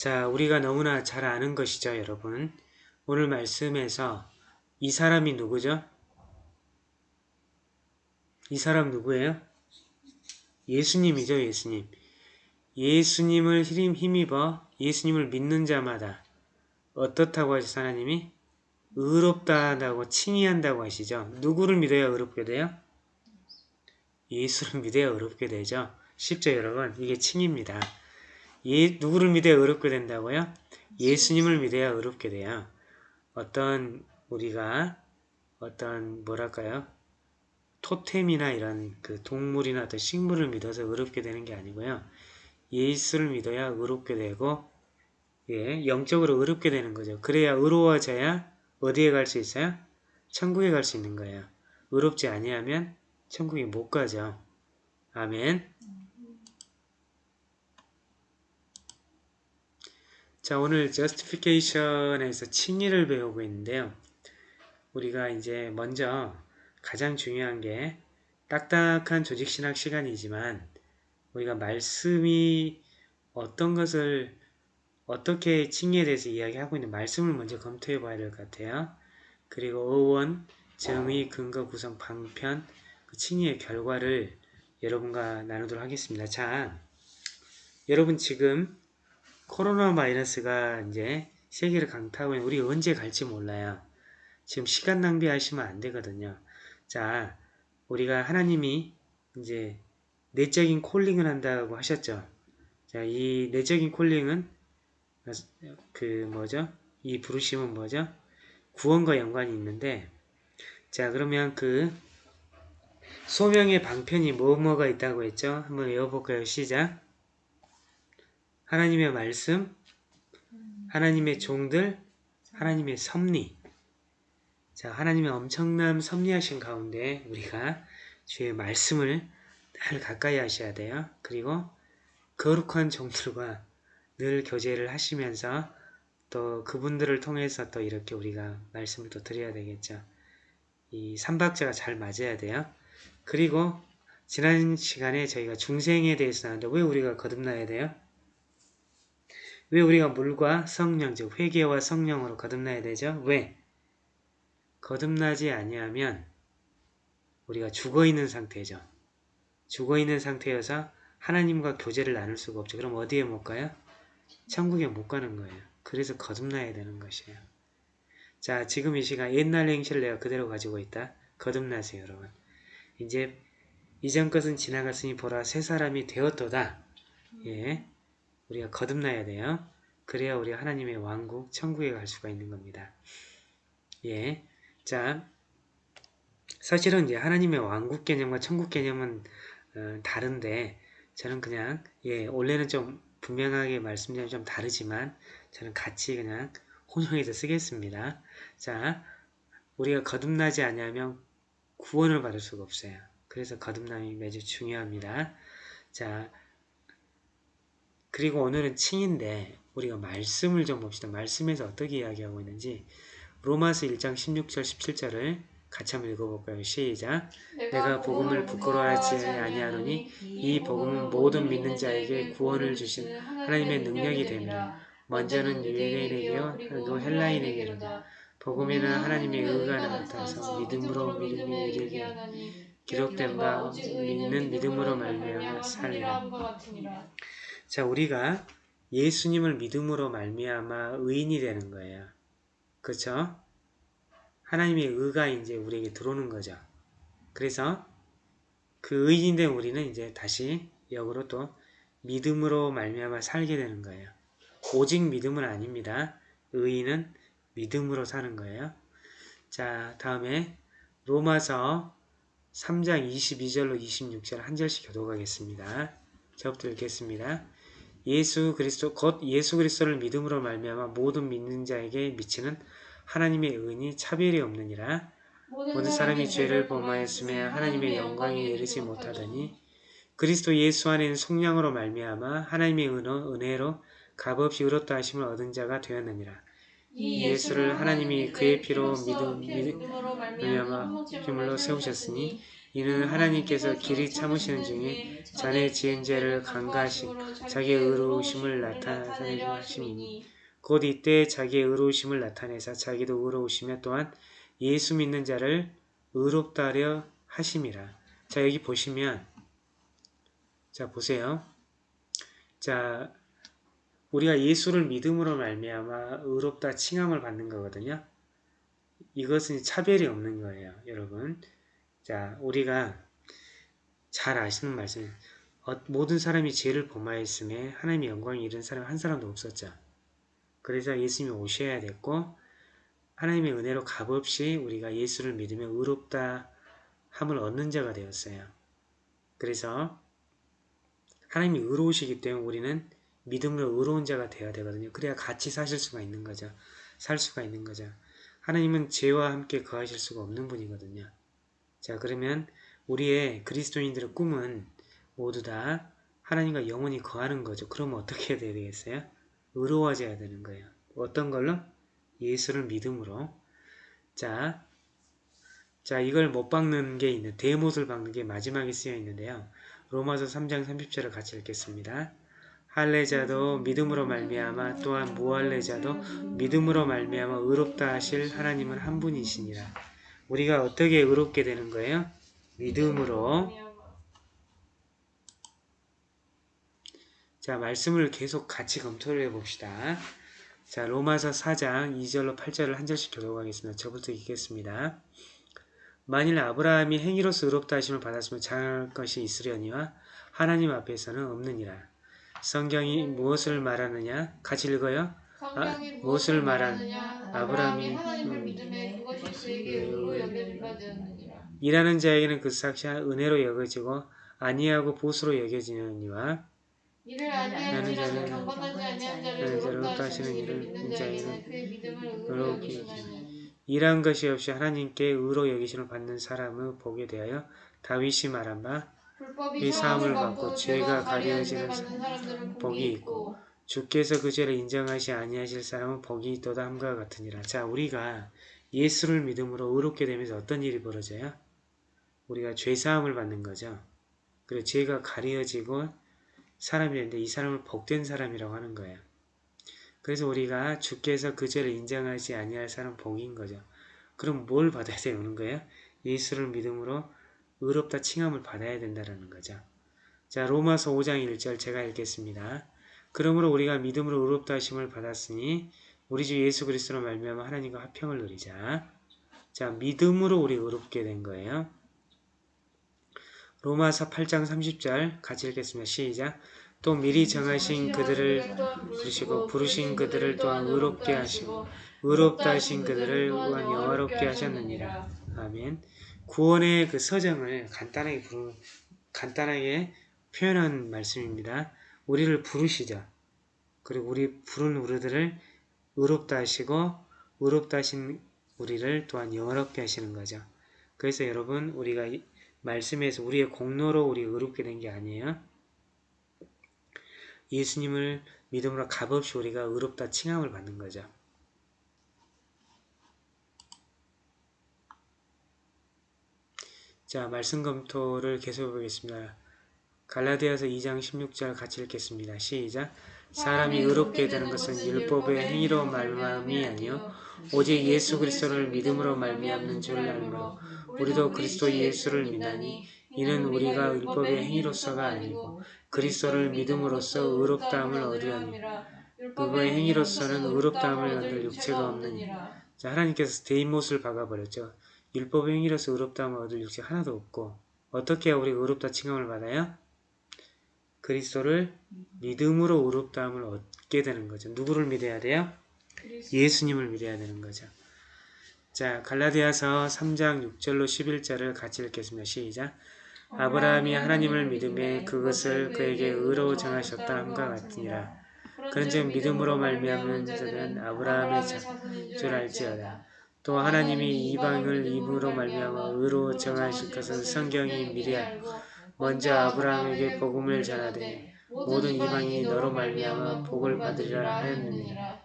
자, 우리가 너무나 잘 아는 것이죠, 여러분. 오늘 말씀에서 이 사람이 누구죠? 이 사람 누구예요? 예수님이죠, 예수님. 예수님을 힘입어 예수님을 믿는 자마다 어떻다고 하셨어, 하나님이? 의롭다 한다고 칭의 한다고 하시죠. 누구를 믿어야 의롭게 돼요? 예수를 믿어야 의롭게 되죠. 쉽죠, 여러분? 이게 칭입니다. 예, 누구를 믿어야 의롭게 된다고요? 예수님을 믿어야 의롭게 돼요. 어떤 우리가 어떤 뭐랄까요? 토템이나 이런 그 동물이나 어떤 식물을 믿어서 의롭게 되는 게 아니고요. 예수를 믿어야 의롭게 되고 예, 영적으로 의롭게 되는 거죠. 그래야 의로워져야 어디에 갈 수 있어요? 천국에 갈 수 있는 거예요. 의롭지 아니하면 천국에 못 가죠. 아멘. 자 오늘 justification에서 칭의를 배우고 있는데요. 우리가 이제 먼저 가장 중요한 게 딱딱한 조직신학 시간이지만 우리가 말씀이 어떤 것을 어떻게 칭의에 대해서 이야기하고 있는 말씀을 먼저 검토해 봐야 될 것 같아요. 그리고 어원, 정의, 근거, 구성, 방편, 그 칭의의 결과를 여러분과 나누도록 하겠습니다. 자, 여러분 지금 코로나 바이러스가 이제 세계를 강타하고 있는 우리 언제 갈지 몰라요. 지금 시간 낭비하시면 안 되거든요. 자, 우리가 하나님이 이제 내적인 콜링을 한다고 하셨죠. 자, 이 내적인 콜링은 그 뭐죠? 이 부르심은 뭐죠? 구원과 연관이 있는데 자, 그러면 그 소명의 방편이 뭐뭐가 있다고 했죠? 한번 외워볼까요? 시작! 하나님의 말씀, 하나님의 종들, 하나님의 섭리. 자, 하나님의 엄청난 섭리하신 가운데 우리가 주의 말씀을 늘 가까이 하셔야 돼요. 그리고 거룩한 종들과 늘 교제를 하시면서 또 그분들을 통해서 또 이렇게 우리가 말씀을 또 드려야 되겠죠. 이 삼박자가 잘 맞아야 돼요. 그리고 지난 시간에 저희가 중생에 대해서 나왔는데 왜 우리가 거듭나야 돼요? 왜 우리가 물과 성령, 즉 회개와 성령으로 거듭나야 되죠? 왜? 거듭나지 아니하면 우리가 죽어있는 상태죠. 죽어있는 상태여서 하나님과 교제를 나눌 수가 없죠. 그럼 어디에 못 가요? 천국에 못 가는 거예요. 그래서 거듭나야 되는 것이에요. 자, 지금 이 시간 옛날 행실을 내가 그대로 가지고 있다. 거듭나세요, 여러분. 이제 이전 것은 지나갔으니 보라 새 사람이 되었도다. 예. 우리가 거듭나야 돼요. 그래야 우리 하나님의 왕국, 천국에 갈 수가 있는 겁니다. 예. 자, 사실은 이제 하나님의 왕국 개념과 천국 개념은 어, 다른데 저는 그냥 예 원래는 좀 분명하게 말씀드리면 좀 다르지만 저는 같이 그냥 혼용해서 쓰겠습니다. 자, 우리가 거듭나지 않으면 구원을 받을 수가 없어요. 그래서 거듭남이 매주 중요합니다. 자, 그리고 오늘은 칭인데 우리가 말씀을 좀 봅시다. 말씀에서 어떻게 이야기하고 있는지 로마서 1장 16절 17절을 같이 한번 읽어볼까요? 시작! 내가 복음을 부끄러워하지 아니하노니 이 복음은 모든 믿는 자에게 구원을 주신 하나님의 능력이 됩니다. 먼저는 유대인에게요 그리고 헬라인에게로다. 복음에는 하나님의 의가 나타나서 믿음으로 믿음이 이르게 기록된 바 믿는 믿음으로 말미암아 살리라. 자, 우리가 예수님을 믿음으로 말미암아 의인이 되는 거예요. 그렇죠? 하나님의 의가 이제 우리에게 들어오는 거죠. 그래서 그 의인이 된 우리는 이제 다시 역으로 또 믿음으로 말미암아 살게 되는 거예요. 오직 믿음은 아닙니다. 의인은 믿음으로 사는 거예요. 자, 다음에 로마서 3장 22절로 26절 한 절씩 교독하겠습니다. 저부터 읽겠습니다. 예수 그리스도 곧 예수 그리스도를 믿음으로 말미암아 모든 믿는 자에게 미치는 하나님의 은이 차별이 없느니라. 모든 사람이 죄를 범하였으며 하나님의 영광에 이르지 못하더니 그리스도 예수 안에는 속량으로 말미암아 하나님의 은어, 은혜로 값없이 의롭다 하심을 얻은 자가 되었느니라. 이 예수를 하나님이 그의 피로 믿음, 믿음으로 말미암아 피물로 세우셨으니 이는 하나님께서 길이 참으시는 중에 전에 지은 죄를 간과하신 자기의 의로우심을 나타내려 하심이니 곧 이때 자기의 의로우심을 나타내사 자기도 의로우시며 또한 예수 믿는 자를 의롭다 하려 하심이라. 자 여기 보시면 자 보세요. 자 우리가 예수를 믿음으로 말미암아 의롭다 칭함을 받는 거거든요. 이것은 차별이 없는 거예요, 여러분. 자, 우리가 잘 아시는 말씀. 어, 모든 사람이 죄를 범하였음에 하나님의 영광이 이른 사람 한 사람도 없었죠. 그래서 예수님이 오셔야 됐고 하나님의 은혜로 값없이 우리가 예수를 믿으며 의롭다 함을 얻는 자가 되었어요. 그래서 하나님이 의로우시기 때문에 우리는 믿음으로 의로운 자가 되어야 되거든요. 그래야 같이 사실 수가 있는 거죠. 살 수가 있는 거죠. 하나님은 죄와 함께 거하실 수가 없는 분이거든요. 자 그러면 우리의 그리스도인들의 꿈은 모두 다 하나님과 영원히 거하는 거죠. 그러면 어떻게 해야 되겠어요? 의로워져야 되는 거예요. 어떤 걸로? 예수를 믿음으로. 자, 자 이걸 못 박는 게 있는 대못을 박는 게 마지막에 쓰여 있는데요. 로마서 3장 30절을 같이 읽겠습니다. 할례자도 믿음으로 말미암아 또한 무할례자도 믿음으로 말미암아 의롭다 하실 하나님은 한 분이시니라. 우리가 어떻게 의롭게 되는 거예요? 믿음으로. 자, 말씀을 계속 같이 검토를 해봅시다. 자, 로마서 4장 2절로 8절을 한 절씩 교독하겠습니다. 저부터 읽겠습니다. 만일 아브라함이 행위로서 의롭다 하심을 받았으면 장할 것이 있으려니와 하나님 앞에서는 없느니라. 성경이 무엇을 말하느냐? 같이 읽어요. 아, 무엇을 말하느냐? 아브라함이 하나님을 믿음에 그것이 그에게 의로 여겨진 바 되었느니라. 일하는 자에게는 그 삭시가 은혜로 여겨지고 아니하고 보수로 여겨지느니와 이를 아니하는 자는 경건하지 아니한 자를 의롭다 하시는 이를 믿는 자에게는 그의 믿음을 의로 여기시나니 일한 것이 없이 하나님께 의로 여기심을 받는 사람을 보게 되하여 다윗이 말한 바 이 사함을 받고 죄가 가려지는 복이 있고 주께서 그 죄를 인정하시 아니하실 사람은 복이 있도다 함과 같으니라. 자 우리가 예수를 믿음으로 의롭게 되면서 어떤 일이 벌어져요? 우리가 죄사함을 받는 거죠. 그리고 죄가 가려지고 사람이 되는데 이 사람을 복된 사람이라고 하는 거예요. 그래서 우리가 주께서 그 죄를 인정하지 아니할 사람 복인 거죠. 그럼 뭘 받아야 되는 거예요? 예수를 믿음으로 의롭다 칭함을 받아야 된다는 거죠. 자 로마서 5장 1절 제가 읽겠습니다. 그러므로 우리가 믿음으로 의롭다 하심을 받았으니 우리 주 예수 그리스도로 말미암아 하나님과 화평을 누리자. 자 믿음으로 우리 의롭게 된 거예요. 로마서 8장 30절 같이 읽겠습니다. 시작. 또 미리 정하신 그들을 부르시고 부르신 그들을 또한 의롭게 하시고 의롭다 하신 그들을 또한 영화롭게 하셨느니라. 아멘. 구원의 그 서정을 간단하게 부르, 간단하게 표현한 말씀입니다. 우리를 부르시죠. 그리고 우리 부른 우리들을 의롭다 하시고 의롭다 하신 우리를 또한 영화롭게 하시는 거죠. 그래서 여러분 우리가 말씀에서 우리의 공로로 우리 의롭게 된 게 아니에요. 예수님을 믿음으로 값없이 우리가 의롭다 칭함을 받는 거죠. 자, 말씀 검토를 계속해 보겠습니다. 갈라디아서 2장 16절 같이 읽겠습니다. 시작. 사람이 의롭게 되는 것은 율법의 행위로 말미암이 아니요 오직 예수 그리스도를 믿음으로 말미암는 줄 알므로 우리도 그리스도 예수를 믿나니 이는 우리가 율법의 행위로서가 아니고 그리스도를 믿음으로써 의롭다함을 얻으려니 그거의 행위로서는 의롭다함을 얻을 육체가 없느니라. 자, 하나님께서 대인못을 박아버렸죠. 율법의 행위로서 의롭다함을 얻을 육체 하나도 없고 어떻게 우리가 의롭다 칭함을 받아요? 그리스도를 믿음으로 의롭다함을 얻게 되는 거죠. 누구를 믿어야 돼요? 예수님을 믿어야 되는 거죠. 자, 갈라디아서 3장 6절로 11절을 같이 읽겠습니다. 시작. 아브라함이 하나님을 믿음에 그것을 그에게 의로 정하셨다 함과 같으니라. 그런즉 믿음으로 말미암는 자들은 아브라함의 줄 알지어다. 또 하나님이 이방을 입으로 말미암아 의로 정하실 것은 성경이 미리 알고 먼저 아브라함에게 복음을 전하되 모든 이방이 너로 말미암아 복을 받으리라 하였느니라.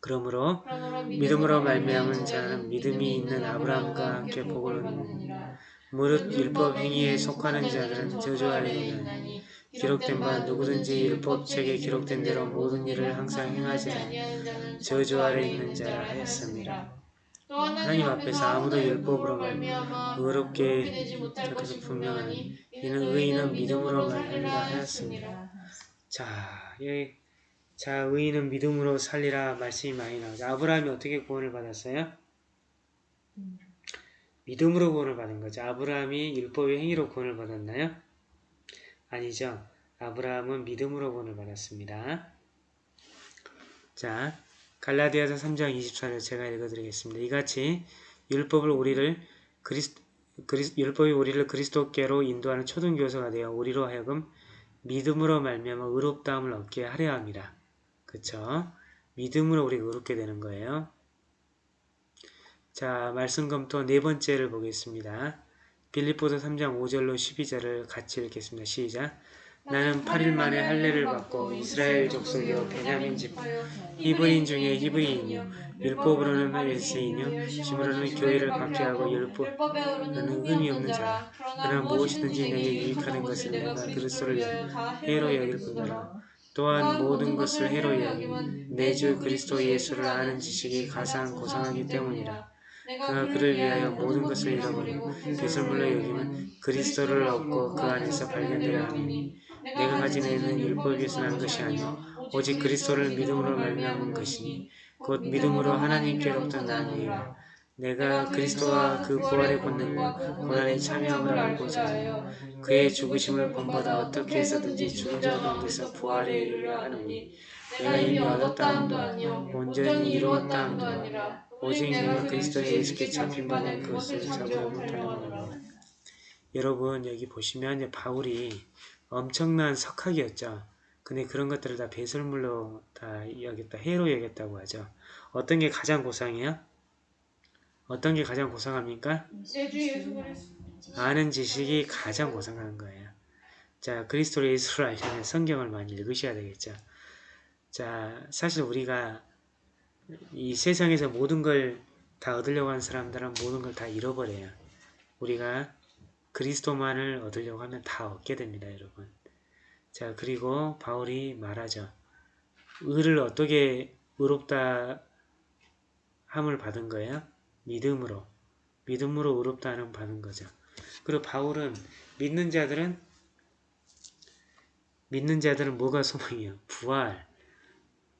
그러므로 믿음으로 말미암은 자는 믿음이 있는 아브라함과 함께 복을 얻느니라. 무릇 율법 행위에 속하는 자들은 저주 아래 있나니 기록된 바 누구든지 율법책에 기록된 대로 모든 일을 항상 행하지 않으면 저주 아래 있는 자라 하였습니다. 또 하나님 앞에서 아무도 율법으로 말미암아 의롭게 것이 분명하니 이는 의인은 믿음으로 말미암아. 하였습니다. 자, 예. 자, 의인은 믿음으로 살리라 말씀이 많이 나오죠. 아브라함이 어떻게 구원을 받았어요? 믿음으로 구원을 받은 거죠. 아브라함이 율법의 행위로 구원을 받았나요? 아니죠. 아브라함은 믿음으로 구원을 받았습니다. 자, 갈라디아서 3장 24절 제가 읽어드리겠습니다. 이같이 율법을 우리를 그리스, 그리스, 율법이 우리를 그리스도께로 인도하는 초등교사가 되어 우리로 하여금 믿음으로 말미암아 의롭다함을 얻게 하려 합니다. 그쵸? 믿음으로 우리가 의롭게 되는 거예요. 자, 말씀 검토 네 번째를 보겠습니다. 빌립보서 3장 5절로 12절을 같이 읽겠습니다. 시작. 나는 8일 만에 할례를 받고 이스라엘 족속이요 베냐민 집 히브리인 중에 히브리인이요 율법으로는 헬스인이요 심으로는 교회를 박해하고 율법 율법에오르는 의미 없는 자라. 그러나 무엇이든지 내게 유익하는 것을 내가 그리스도를 해로 여길 뿐더라. 또한 모든 것을 해로 여김은 내주 그리스도 예수를 아는 지식이 가장 고상하기 때문이라. 그가 그를 위하여 모든 것을 잃어버리고 배설물로 여김은 그리스도를 얻고 그 안에서 발견되려 하니 내가 가진 애는 율법에서 난 것이 아니요 오직 그리스도를 믿음으로 말미암은 것이니 곧 믿음으로 하나님께로부터 난 이라. 내가 그리스도와 그 부활의 본능과 고난에 참여함을 알고자 하여 그의 죽으심을 본보다 어떻게 해서든지 죽은 자 가운데서 부활에 이르려 하노니 내가 이미 얻었다 함도 아니요 온전히 이루었다 함도 아니라 오직 내가 그리스도 예수께 잡힌 바는 그것을 잡으려 못하노라. 여러분 여기 보시면 바울이 엄청난 석학이었죠. 근데 그런 것들을 다 배설물로 다 여겼다, 해로 여겼다고 하죠. 어떤 게 가장 고상해요? 어떤 게 가장 고상합니까? 아는 지식이 가장 고상한 거예요. 자, 그리스도 예수를 알려면 성경을 많이 읽으셔야 되겠죠. 자, 사실 우리가 이 세상에서 모든 걸 다 얻으려고 하는 사람들은 모든 걸 다 잃어버려요. 우리가 그리스도만을 얻으려고 하면 다 얻게 됩니다, 여러분. 자, 그리고 바울이 말하죠. 의를 어떻게 의롭다 함을 받은 거예요? 믿음으로. 믿음으로 의롭다 함을 받은 거죠. 그리고 바울은 믿는 자들은 믿는 자들은 뭐가 소망이에요? 부활.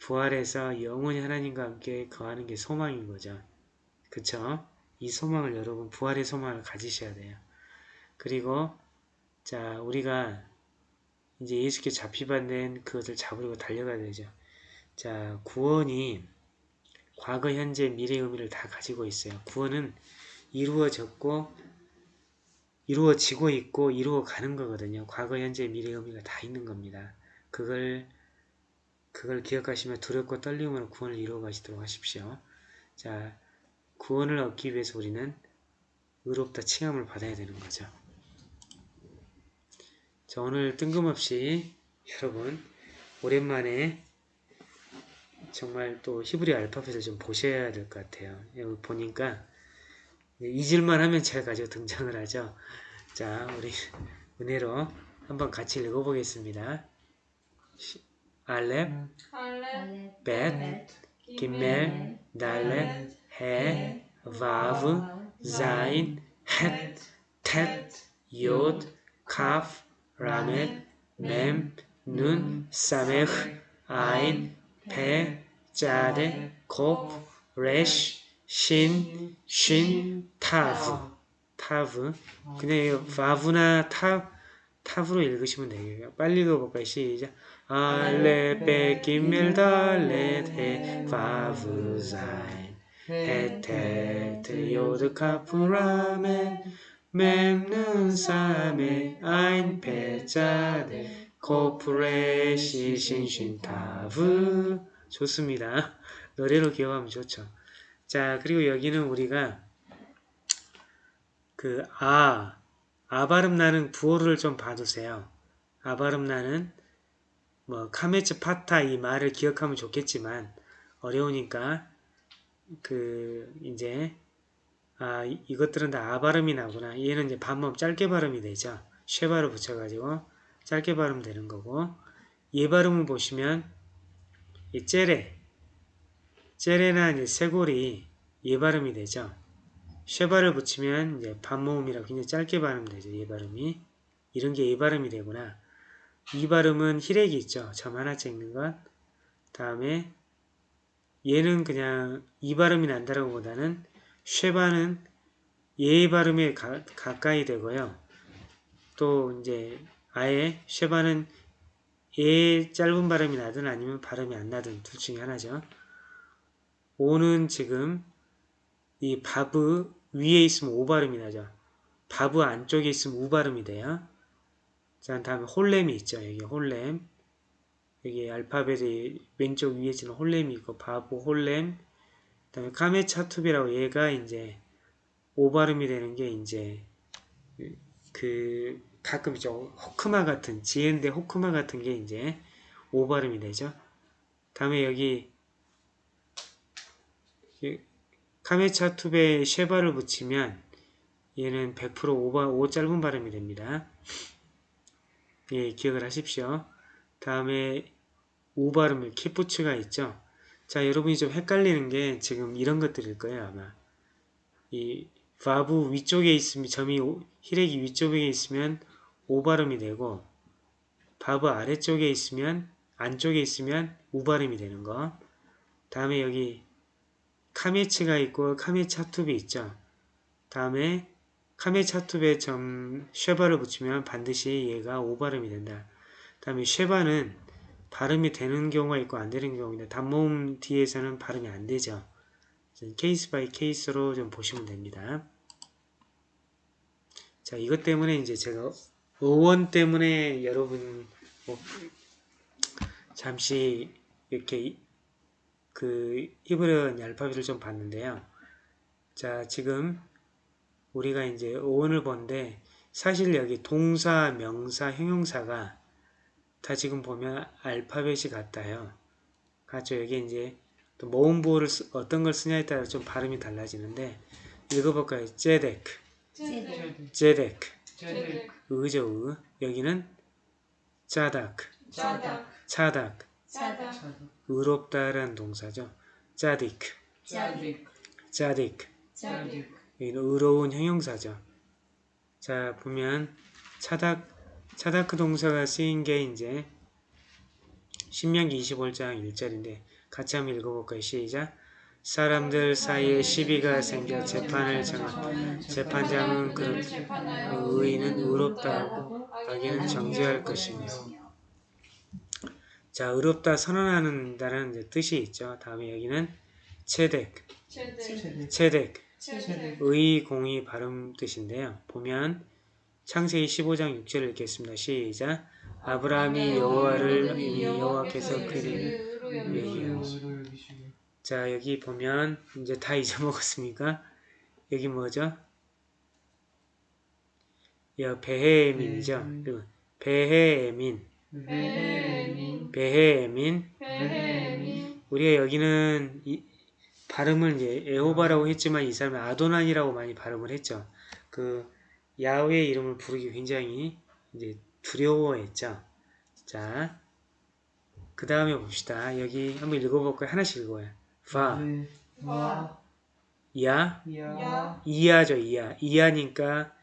부활해서 영원히 하나님과 함께 거하는 게 소망인 거죠. 그쵸? 이 소망을 여러분 부활의 소망을 가지셔야 돼요. 그리고 자 우리가 이제 예수께 잡히받는 그것을 잡으려고 달려가야 되죠. 자 구원이 과거, 현재, 미래 의미를 다 가지고 있어요. 구원은 이루어졌고 이루어지고 있고 이루어 가는 거거든요. 과거, 현재, 미래 의미가 다 있는 겁니다. 그걸 그걸 기억하시며 두렵고 떨림으로 구원을 이루어 가시도록 하십시오. 자, 구원을 얻기 위해서 우리는 의롭다 칭함을 받아야 되는 거죠. 자, 오늘 뜬금없이 여러분 오랜만에 정말 또 히브리 알파벳을 좀 보셔야 될 것 같아요. 여기 보니까 잊을만 하면 제가 가지고 등장을 하죠. 자, 우리 은혜로 한번 같이 읽어보겠습니다. 시- 알렙, 벳, 기멜, 달렛, 헤, 바브, 자인, 헷, 텟, 요드, 카프, 라멧, 멤, 눈, 사메흐, 아인, 페, 짜데, 코프, 레쉬, 신, 쉰, 타브, 타브. 이거 바브나 타, 타브로 읽으시면 되겠네요. 빨리 읽어볼까요? 시작. 알레, 베, 기멜, 달렛, 해, 바브, 자인. 헤테 트 요드 카프 라멘 맴는 사메 아인 페자데 코프레시 신신타브 좋습니다. 노래로 기억하면 좋죠. 자 그리고 여기는 우리가 그 아, 아 발음 나는 부호를 좀 봐두세요. 아 발음 나는 뭐 카메츠 파타 이 말을 기억하면 좋겠지만 어려우니까 그 이제 아 이- 이것들은 다 아 발음이 나구나. 얘는 이제 반음 짧게 발음이 되죠. 쉐바를 붙여가지고 짧게 발음 되는 거고 얘 발음을 보시면 이 째레 째레나 이제 쇄골이 얘 발음이 되죠. 쉐바를 붙이면 이제 반모음이라 굉장히 짧게 발음되죠. 얘 발음이 이런 게 얘 발음이 되구나. 이 발음은 히렉이 있죠. 점 하나 찍는 것. 다음에 얘는 그냥 이 발음이 난다라고 보다는 쉐바는 얘 발음에 가, 가까이 되고요. 또 이제 아예 쉐바는 얘 짧은 발음이 나든 아니면 발음이 안 나든 둘 중에 하나죠. 오는 지금 이 바브 위에 있으면 오 발음이 나죠. 바브 안쪽에 있으면 우 발음이 돼요. 자, 다음에 홀렘이 있죠. 여기 홀렘. 여기 알파벳의 왼쪽 위에 있는 홀렘이 있고 바브 홀렘. 그다음에 카메차투비라고 얘가 이제 오 발음이 되는 게 이제 그 가끔 있죠. 호크마 같은 지엔데 호크마 같은 게 이제 오 발음이 되죠. 다음에 여기 이 카메차투베 쉐바를 붙이면 얘는 100% 오바, 오 짧은 발음이 됩니다. 예, 기억을 하십시오. 다음에 오 발음을 키부츠가 있죠. 자, 여러분이 좀 헷갈리는 게 지금 이런 것들일 거예요, 아마. 이 바브 위쪽에 있으면 점이 오- 히렉이 위쪽에 있으면 오 발음이 되고 바브 아래쪽에 있으면 안쪽에 있으면 우 발음이 되는 거. 다음에 여기 카메츠가 있고 카메츠 하툽이 있죠. 다음에 카메츠 하툽에 점 쉐바를 붙이면 반드시 얘가 오 발음이 된다. 다음에 쉐바는 발음이 되는 경우가 있고 안 되는 경우인데 단모음 뒤에서는 발음이 안 되죠. case by case로 좀 보시면 됩니다. 자, 이것 때문에 이제 제가 의원 때문에 여러분 뭐 잠시 이렇게 이- 그 히브리 알파벳을 좀 봤는데요. 자, 지금 우리가 이제 의원을 본데 사실 여기 동사, 명사, 형용사가 다 지금 보면 알파벳이 같아요. 같죠? 여기 이제 또 모음보호를 쓰- 어떤 걸 쓰냐에 따라 좀 발음이 달라지는데 읽어볼까요? 제데크, 제데 제데크, 제데 의죠, 의. 여기는 짜다크, 짜다 의롭다라는 동사죠. 짜디크, 짜디 짜디크. 짜디 여기는 의로운 형용사죠. 자, 보면 차닥, 차다크 동사가 쓰인 게 이제 신명기 25장 1절인데 같이 한번 읽어볼까요? 시작! 사람들 사이에 시비가 생겨 재판을 정한 재판장은 그를 의인은 의롭다 하고 악인은 정죄할 것이며 자, 의롭다 이제 뜻이 있죠. 다음에 여기는 체덱, 체덱, 제데 의, 공의, 발음 뜻인데요. 보면 창세기 15장 6절을 읽겠습니다. 시작. 아브라함이 여호와를 이미 여호와께서 그를. 자 여기 보면 이제 다 잊어먹었습니까? 여기 뭐죠? 여 베헤민이죠. 그리고 베헤민, 베헤민 베헤민. 베헤민 우리가 여기는 이 발음을 이제 에호바라고 했지만 이 사람은 아도난이라고 많이 발음을 했죠. 그 야훼의 이름을 부르기 굉장히 이제 두려워했죠. 자, 그 다음에 봅시다. 여기 한번 읽어볼까요? 하나씩 읽어요. 파, 와 야, 야 이하죠, 이하. 이하니까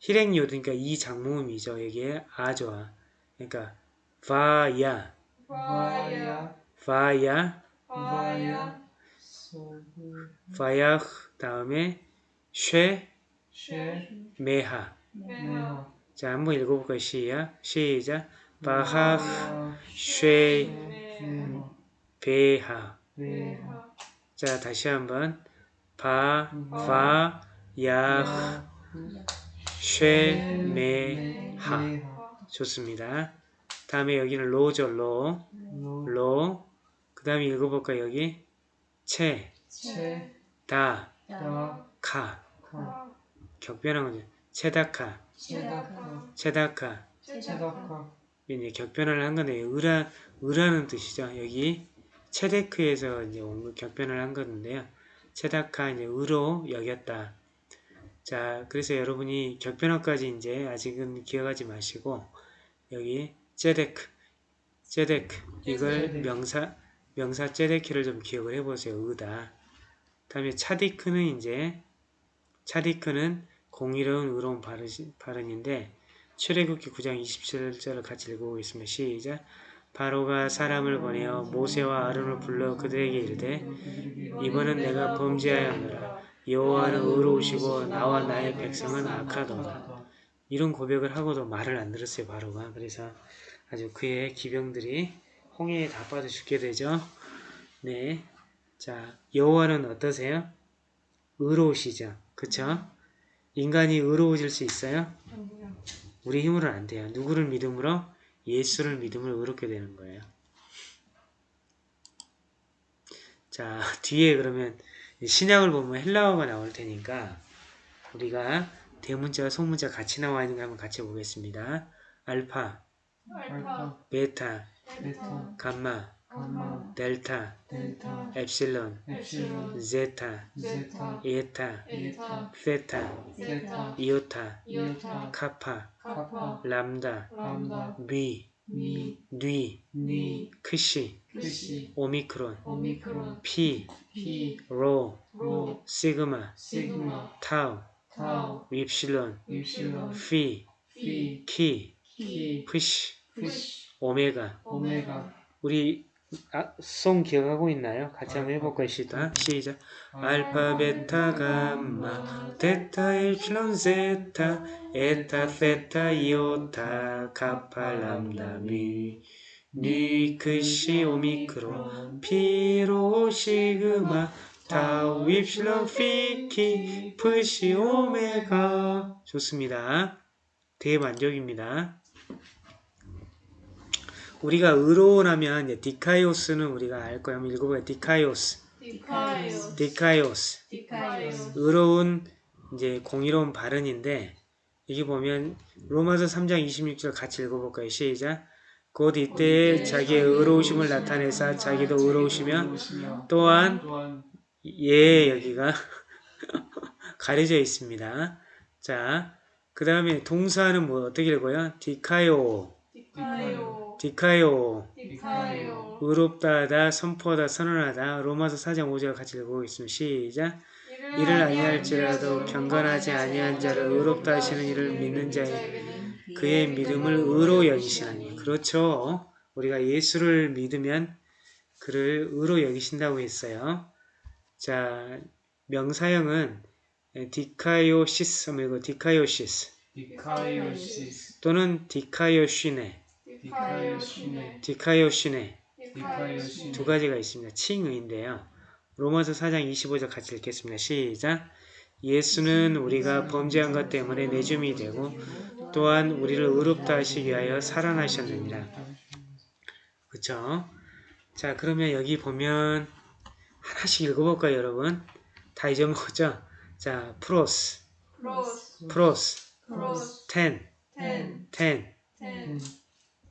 hir행요드니까 이 장모음이죠. 여기에 아죠. 그러니까 파야, 와야 파야, 와야 파야흐 다음에 쉐, 쉐 메하. 메하 자, 한번 읽어볼까요? 시야, 시작. 바하흐, 쉐, 베하. 자, 다시 한번. 바, 바, 야흐, 쉐, 메, 하. 좋습니다. 다음에 여기는 로죠, 로. 로. 그 다음에 읽어볼까요? 여기. 채, 체 다, 다 카. 카 격변한 거죠. 체다카, 체다카 체다카. 체다카 이제 격변을 한 건데, 의라, 의라는 뜻이죠. 여기 체데크에서 이제 온 거, 격변을 한 건데요. 체다카 이제 의로 여겼다. 자, 그래서 여러분이 격변어까지 이제 아직은 기억하지 마시고 여기 제데크, 제데크 이걸. 명사 명사 제데키를 좀 기억을 해보세요. 의다. 다음에 차디크는 이제 차디크는 공의로운 의로운 발음, 발음인데 출애굽기 9장 27절을 같이 읽어보겠습니다. 시작. 바로가 사람을 보내어 모세와 아론을 불러 그들에게 이르되 이번은 내가 범죄하였노라. 여호와는 의로우시고 나와 나의 백성은 악하도다. 이런 고백을 하고도 말을 안 들었어요. 바로가. 그래서 아주 그의 기병들이 홍해에 다 빠져 죽게 되죠. 네. 자, 여호와는 어떠세요? 의로우시죠. 그쵸? 인간이 의로워질 수 있어요? 우리 힘으로는 안 돼요. 누구를 믿음으로? 예수를 믿음으로 의롭게 되는 거예요. 자, 뒤에 그러면 신약을 보면 헬라어가 나올 테니까 우리가 대문자와 소문자 같이 나와 있는 거 한번 같이 보겠습니다. 알파, 알파, 베타, 베타, 감마, 감마, 델타, 델타, 엡실론, 엡실론, 제타, 제타, 에타, 에타, 세타, 세타, 이오타, 이오타, 카파, 카파, 람다, 람다, 미, 미, 뉘, 니, 크시, 크시, 오미크론, 오미크론, 피, 피, 로, 로, 시그마, 시그마, 타우, 타우, 입실론, 입실론, 피, 피, 키, 키, 푸시, 푸시, 오메가. 오메가, 우리 아, 송 기억하고 있나요? 같이 한번 해볼까요? 시작. 시작. 알파, 베타, 감마, 델타, 엡실론, 제타, 에타, 세타, 이오타, 카파, 람다, 미, 니, 크시, 오미크론, 피로, 시그마, 타우, 입실론, 피키, 푸시, 오메가. 좋습니다. 대만족입니다. 우리가 의로운하면 이제 δίκαιος는 우리가 알 거예요. 한번 읽어봐요. δίκαιος. δίκαιος δίκαιος. δίκαιος 의로운 이제 공의로운 발언인데 여기 보면 로마서 3장 26절 같이 읽어볼까요? 시작. 곧 이때 자기의 의로우심을 나타내사 자기도 의로우시며 또한 예 여기가 가려져 있습니다. 자, 그 다음에 동사는 뭐 어떻게 읽어요? 디카요, 디카이오 디카요. 디카이오 의롭다하다, 선포하다, 선언하다. 로마서 4장 5절 같이 읽어보겠습니다. 시작. 이를 아니할지라도 경건하지 아니한 자를 의롭다 하시는 이를 믿는 자에게 그의 믿음을 의로 여기시나니. 그렇죠. 우리가 예수를 믿으면 그를 의로 여기신다고 했어요. 자, 명사형은 δικαίωσις, 그리고 δικαίωσις δικαίωσις, 또는 δικαιοσύνη, δικαιοσύνη, δικαιοσύνη δικαιοσύνη, 두 가지가 있습니다. 칭의인데요. 로마서 4장 25절 같이 읽겠습니다. 시작. 예수는 우리가 범죄한 것 때문에 내줌이 되고 또한 우리를 의롭다 하시기 위하여 살아나셨느니라. 그쵸? 자 그러면 여기 보면 하나씩 읽어볼까요 여러분? 다 잊어먹었죠? 자 πρός, πρός, πρός τήν, τήν τήν, τήν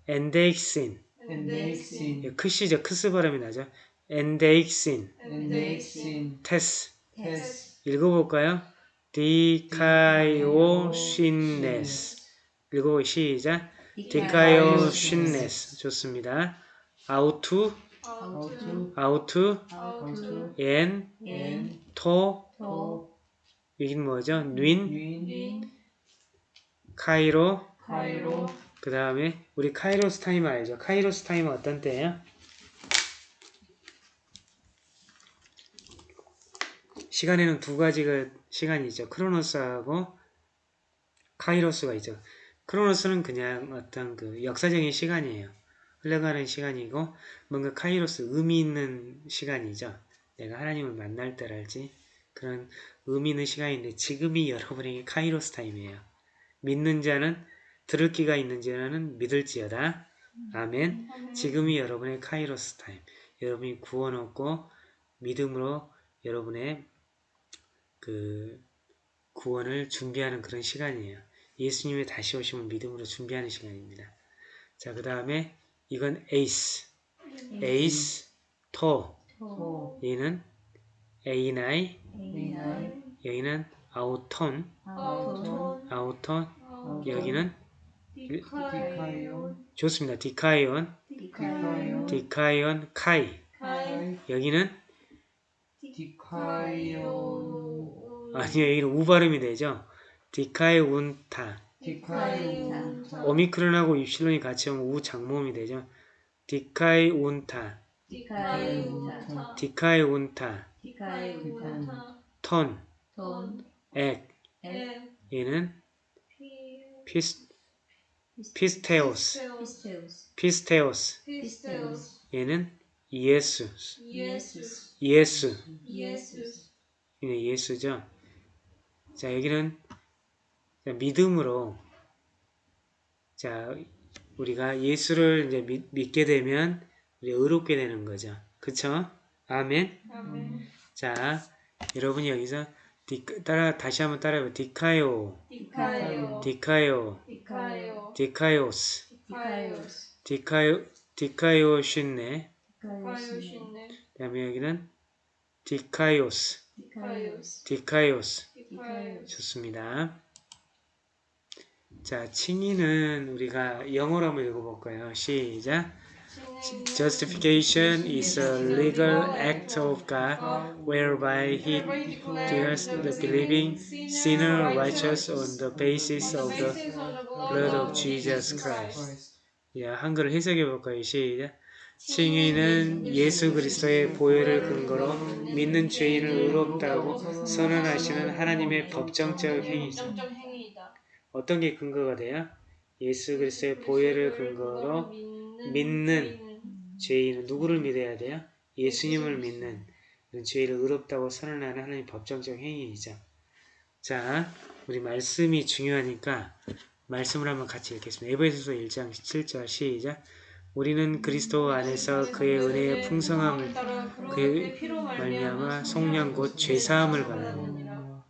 ἔνδειξιν. ἔνδειξιν, 크시죠? 크스 발음이 나죠? ἔνδειξιν, ἔνδειξιν, τῆς. τῆς. 읽어볼까요? δικαιοσύνης. 읽어보 시작. δικαιοσύνης. 좋습니다. αὐτοῦ. αὐτοῦ. αὐτοῦ. αὐτοῦ. ἐν. ἐν, τῷ. τῷ. 여긴 뭐죠? νῦν καιρῷ, 그 다음에 우리 καιρός 타임 알죠? καιρός 타임은 어떤 때예요? 시간에는 두 가지가 시간이 있죠. χρόνος하고 καιρός가 있죠. χρόνος는 그냥 어떤 그 역사적인 시간이에요. 흘러가는 시간이고 뭔가 καιρός 의미 있는 시간이죠. 내가 하나님을 만날 때랄지 그런 의미 있는 시간인데 지금이 여러분에게 καιρός 타임이에요. 믿는 자는 들을 귀가 있는 자는 믿을지어다. 아멘. 지금이 여러분의 καιρός 타임. 여러분이 구원 얻고 믿음으로 여러분의 그 구원을 준비하는 그런 시간이에요. 예수님의 다시 오심을 믿음으로 준비하는 시간입니다. 자, 그 다음에 이건 εἰς, εἰς, τό. τό, 얘는 εἶναι 여기는 αὐτόν αὐτόν 여기는 δίκαιον. 좋습니다. δίκαιον. δίκαιον. δίκαιον καί. καί. 여기는? δίκαιον. 아니요 여기는 우 발음이 되죠. δικαιοῦντα. 오미크론하고 입실론이 같이 오면 우 장모음이 되죠. δικαιοῦντα. δικαιοῦντα. δικαιοῦντα. τόν. τόν ἐκ. 에 얘는 피. πίσ- πίστεως πίστεως 얘는 예수 예수 이네 예수죠. 자 여기는 자, 믿음으로 자 우리가 예수를 이제 믿, 믿게 되면 우리 의롭게 되는 거죠. 그쵸? 아멘. 아멘 자 여러분이 여기서 디, 따라 다시 한번 따라해봐. δικαιο, δικαιο δικαιο, δικαιο δίκαιος, δίκαιος δικαιο, δικαιοσύνη. δικαιοσύνη 그다음에 여기는 디카요스, 디카요스 디카요스. 디카요스 좋습니다. 자, 칭의는 우리가 영어로 한번 읽어볼까요? 시작. Justification is a legal act of God whereby He declares the believing sinner righteous on the basis of the blood of Jesus Christ. 야, 한글을 해석해 볼까요? 시작. 칭의는 예수 그리스도의 보혈을 근거로 믿는 죄인을 의롭다고 선언하시는 하나님의 법정적 행위죠. 어떤 게 근거가 돼요? 예수 그리스도의 보혈을 근거로 믿는 죄인은 누구를 믿어야 돼요? 예수님을 믿는 죄를 의롭다고 선언하는 하나님 법정적 행위이죠. 자, 우리 말씀이 중요하니까 말씀을 한번 같이 읽겠습니다. 에베소서 1장 17절 시작. 우리는 그리스도 안에서 그의 은혜의 풍성함을 그의 말미암아 속량 곧 죄사함을 받는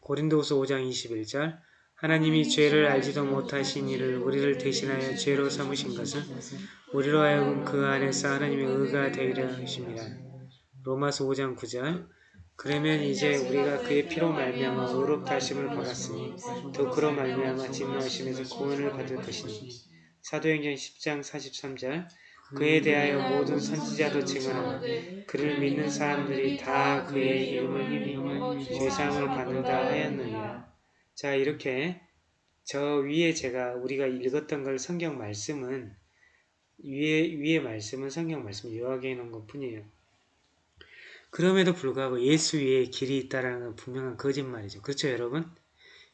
고린도후서 5장 21절 하나님이 죄를 알지도 못하신 이를 우리를 대신하여 죄로 삼으신 것은 우리로 하여금 그 안에서 하나님의 의가 되리라 하십니다. 로마서 5장 9절 그러면 이제 우리가 그의 피로 말미암아 의롭다 하심을 받았으니 또 그로 말미암아 진노하심에서 구원을 받을 것이니 사도행전 10장 43절 그에 대하여 모든 선지자도 증언하고 그를 믿는 사람들이 다 그의 이름을 힘입어 죄상을 받는다 하였느니라. 자 이렇게 저 위에 제가 우리가 읽었던 걸 성경 말씀은 위에 위에 말씀은 성경 말씀 요약해 놓은 것 뿐이에요. 그럼에도 불구하고 예수 위에 길이 있다라는 건 분명한 거짓말이죠. 그렇죠, 여러분?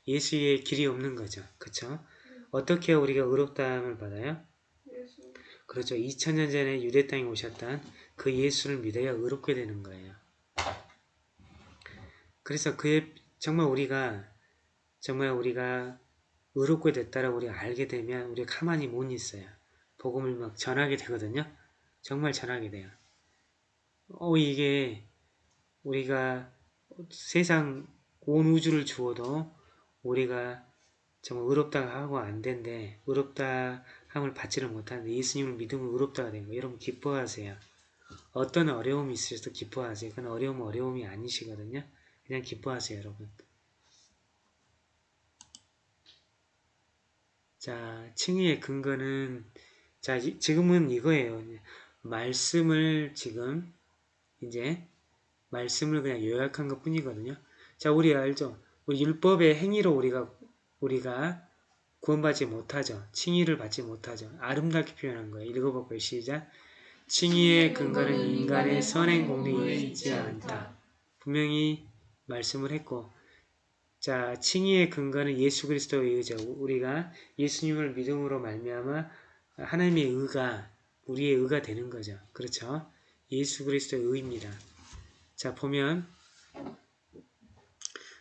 예수 위에 길이 없는 거죠. 그렇죠? 어떻게 우리가 의롭다함을 받아요? 그렇죠. 2000년 전에 유대 땅에 오셨던 그 예수를 믿어야 의롭게 되는 거예요. 그래서 그의 정말 우리가 정말 우리가 의롭게 됐다라고 우리가 알게 되면 우리가 가만히 못 있어요. 복음을 막 전하게 되거든요. 정말 전하게 돼요. 어 이게 우리가 세상 온 우주를 주어도 우리가 정말 의롭다 하고 안 된대 의롭다 함을 받지를 못하는데 예수님을 믿으면 의롭다가 된 거예요. 여러분 기뻐하세요. 어떤 어려움이 있으셔도 기뻐하세요. 그건 어려움은 어려움이 아니시거든요. 그냥 기뻐하세요, 여러분. 자, 칭의의 근거는 자, 이- 지금은 이거예요. 말씀을 지금 이제 말씀을 그냥 요약한 것 뿐이거든요. 자, 우리 알죠? 우리 율법의 행위로 우리가 우리가 구원받지 못하죠. 칭의를 받지 못하죠. 아름답게 표현한 거예요. 읽어볼까요? 시작. 칭의의 근거는 인간의 선행 공리에 있지 않다. 분명히 말씀을 했고 자, 칭의의 근거는 예수 그리스도의 의죠. 우리가 예수님을 믿음으로 말미암아 하나님의 의가 우리의 의가 되는 거죠. 그렇죠? 예수 그리스도의 의입니다. 자, 보면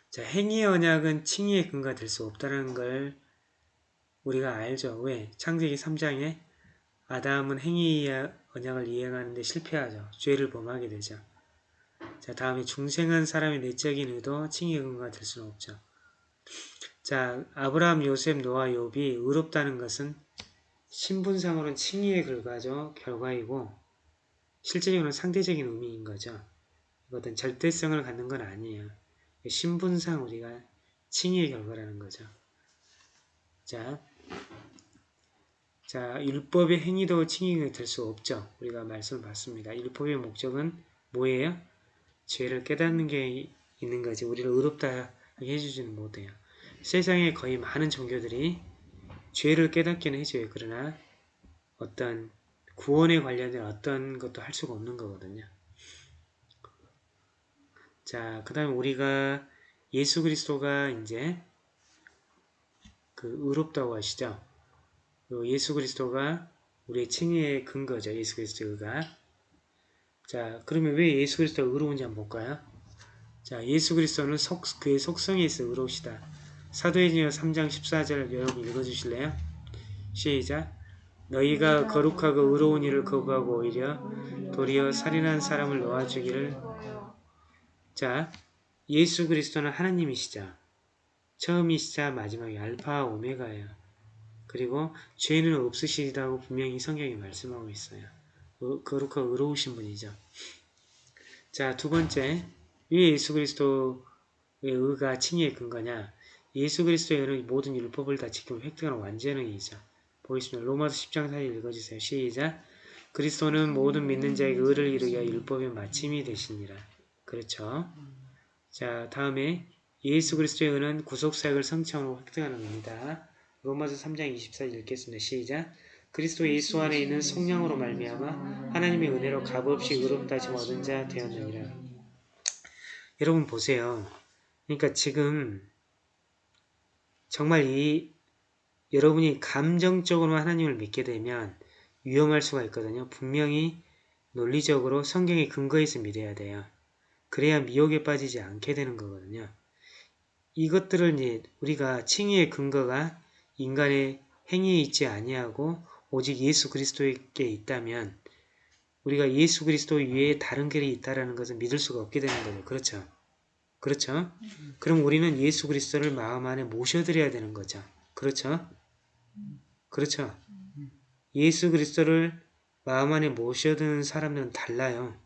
자, 행위의 언약은 칭의의 근거가 될 수 없다는 걸 우리가 알죠. 왜? 창세기 3장에 아담은 행위의 언약을 이행하는데 실패하죠. 죄를 범하게 되죠. 자, 다음에 중생한 사람의 내적인 의도 칭의의 근거가 될 수는 없죠. 자, 아브라함, 요셉, 노아, 욥이 의롭다는 것은 신분상으로는 칭의의 결과죠. 결과이고 실제적으로는 상대적인 의미인 거죠. 어떤 절대성을 갖는 건 아니에요. 신분상 우리가 칭의의 결과라는 거죠. 자, 자 율법의 행위도 칭의가 될 수 없죠. 우리가 말씀을 봤습니다. 율법의 목적은 뭐예요? 죄를 깨닫는 게 있는 거지. 우리를 의롭다 해주지는 못해요. 세상에 거의 많은 종교들이 죄를 깨닫기는 해줘요. 그러나 어떤 구원에 관련된 어떤 것도 할 수가 없는 거거든요. 자, 그 다음에 우리가 예수 그리스도가 이제 그 의롭다고 하시죠. 그 예수 그리스도가 우리의 칭의의 근거죠. 예수 그리스도가. 자, 그러면 왜 예수 그리스도가 의로운지 한번 볼까요? 자, 예수 그리스도는 속, 그의 속성에 있어 의로우시다. 사도행전 3장 14절 여러분 읽어주실래요? 시작. 너희가 거룩하고 의로운 일을 거부하고 오히려 도리어 살인한 사람을 놓아주기를 자, 예수 그리스도는 하나님이시죠. 처음이시자 마지막이 알파와 오메가예요. 그리고 죄는 없으시다고 분명히 성경이 말씀하고 있어요. 의- 거룩하고 의로우신 분이죠. 자, 두 번째, 왜 예수 그리스도의 의가 칭의의 근거냐? 예수 그리스도의 의는 모든 율법을 다 지키고 획득하는 완전형이죠. 보겠습니다. 로마서 10장 4절 읽어주세요. 시작. 그리스도는 모든 믿는 자에게 의를 이루게 하여 율법의 마침이 되시니라. 그렇죠. 자, 다음에 예수 그리스도의 의는 구속사역을 성취함으로 획득하는 겁니다. 로마서 3장 24절 읽겠습니다. 시작. 그리스도 예수 안에 있는 성령으로 말미암아 하나님의 은혜로 값없이 의롭다 하심 얻은 자 되었느니라. 여러분 보세요. 그러니까 지금 정말 이 여러분이 감정적으로 하나님을 믿게 되면 위험할 수가 있거든요. 분명히 논리적으로 성경의 근거에 서 믿어야 돼요. 그래야 미혹에 빠지지 않게 되는 거거든요. 이것들을 이제 우리가 칭의의 근거가 인간의 행위에 있지 아니하고 오직 예수 그리스도에게 있다면 우리가 예수 그리스도 위에 다른 길이 있다라는 것을 믿을 수가 없게 되는 거죠. 그렇죠? 그렇죠? 그럼 우리는 예수 그리스도를 마음 안에 모셔드려야 되는 거죠. 그렇죠? 그렇죠? 예수 그리스도를 마음 안에 모셔드는 사람들은 달라요.